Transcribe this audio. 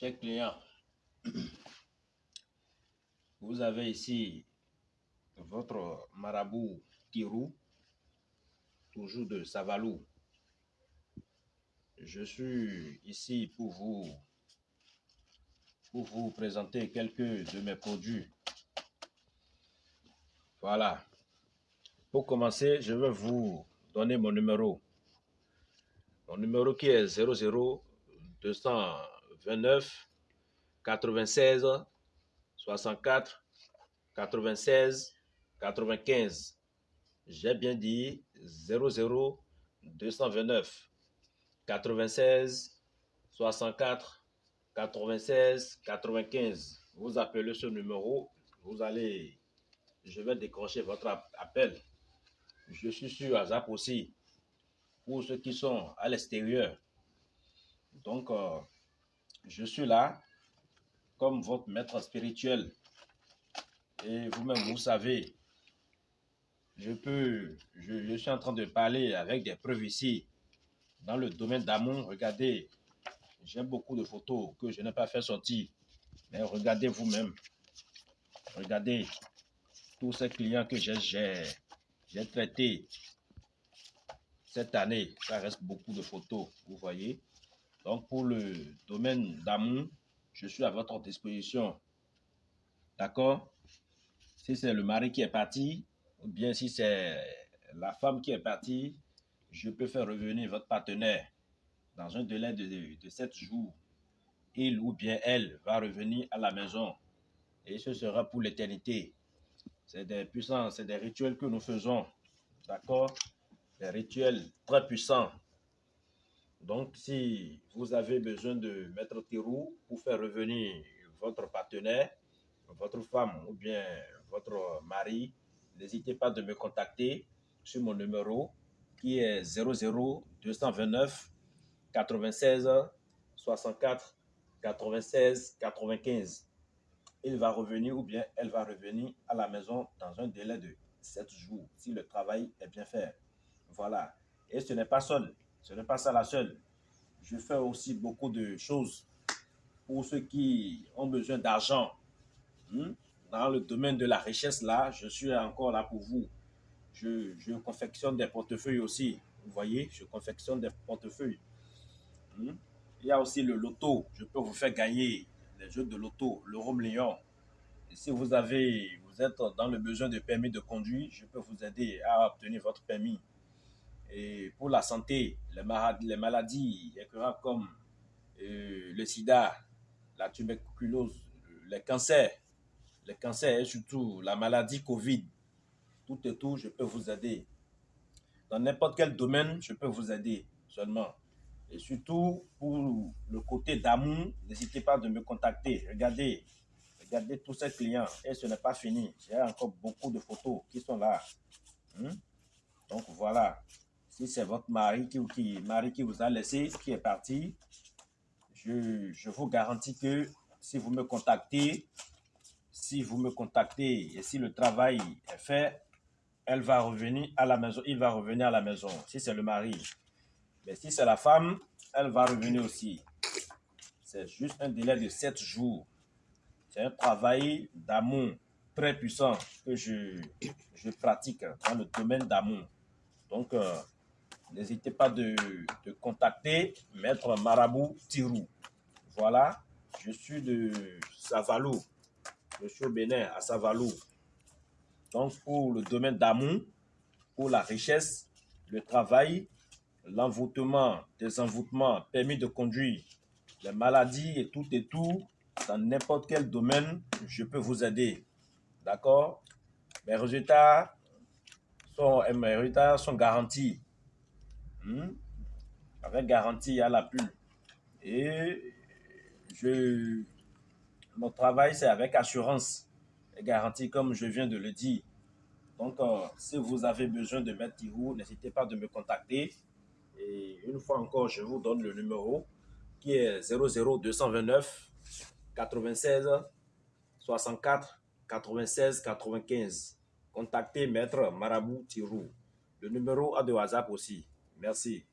Chers clients, vous avez ici votre marabout Kirou, toujours de Savalou. Je suis ici pour vous, pour vous présenter quelques de mes produits. Voilà. Pour commencer, je vais vous donner mon numéro. Mon numéro qui est 00 229 96 64 96 95. J'ai bien dit 00 229 96 64 96 95. Vous appelez ce numéro, vous allez, je vais décrocher votre appel. Je suis sur WhatsApp aussi pour ceux qui sont à l'extérieur. Donc, euh, je suis là comme votre maître spirituel. Et vous-même, vous savez, je peux, je, suis en train de parler avec des preuves ici. Dans le domaine d'amour, regardez, j'ai beaucoup de photos que je n'ai pas fait sortir. Mais regardez vous-même. Regardez tous ces clients que j'ai traités cette année. Ça reste beaucoup de photos, vous voyez. Donc, pour le domaine d'amour, je suis à votre disposition. D'accord? Si c'est le mari qui est parti, ou bien si c'est la femme qui est partie, je peux faire revenir votre partenaire dans un délai de, de 7 jours. Il ou bien elle va revenir à la maison et ce sera pour l'éternité. C'est des puissants, c'est des rituels que nous faisons. D'accord? Des rituels très puissants donc, si vous avez besoin de mettre Tirou pour faire revenir votre partenaire, votre femme ou bien votre mari, n'hésitez pas de me contacter sur mon numéro qui est 00 229 96 64 96 95. Il va revenir ou bien elle va revenir à la maison dans un délai de 7 jours si le travail est bien fait. Voilà. Et ce n'est pas seul. Ce n'est pas ça la seule. Je fais aussi beaucoup de choses pour ceux qui ont besoin d'argent. Hmm? Dans le domaine de la richesse, là, je suis encore là pour vous. Je, confectionne des portefeuilles aussi. Vous voyez, je confectionne des portefeuilles. Hmm? Il y a aussi le loto. Je peux vous faire gagner les jeux de loto, le Rome si vous avez, vous êtes dans le besoin de permis de conduire, je peux vous aider à obtenir votre permis. Et pour la santé, les maladies, les maladies comme euh, le sida, la tuberculose, les cancers, les cancers et surtout la maladie Covid, tout et tout, je peux vous aider. Dans n'importe quel domaine, je peux vous aider seulement. Et surtout, pour le côté d'amour, n'hésitez pas de me contacter. Regardez, regardez tous ces clients. Et ce n'est pas fini. J'ai encore beaucoup de photos qui sont là. Hmm? Donc voilà. Si c'est votre mari qui, qui, mari qui vous a laissé, qui est parti, je, je vous garantis que si vous me contactez, si vous me contactez et si le travail est fait, elle va revenir à la maison, il va revenir à la maison, si c'est le mari. Mais si c'est la femme, elle va revenir aussi. C'est juste un délai de 7 jours. C'est un travail d'amour très puissant que je, je pratique dans le domaine d'amour. Donc, euh, n'hésitez pas de, contacter Maître Marabout Tirou. Voilà, je suis de Savalou. Je Bénin, à Savalou. Donc, pour le domaine d'amour, pour la richesse, le travail, l'envoûtement, désenvoûtement, permis de conduire, les maladies et tout et tout, dans n'importe quel domaine, je peux vous aider. D'accord? Mes résultats sont, mes résultats sont garantis. Hmm? avec garantie à la pull. Et je, mon travail, c'est avec assurance et garantie, comme je viens de le dire. Donc, euh, si vous avez besoin de mettre Tirou, n'hésitez pas de me contacter. Et une fois encore, je vous donne le numéro qui est 00229 96 64 96 95. Contactez Maître Marabout Tirou. Le numéro a de WhatsApp aussi. Merci.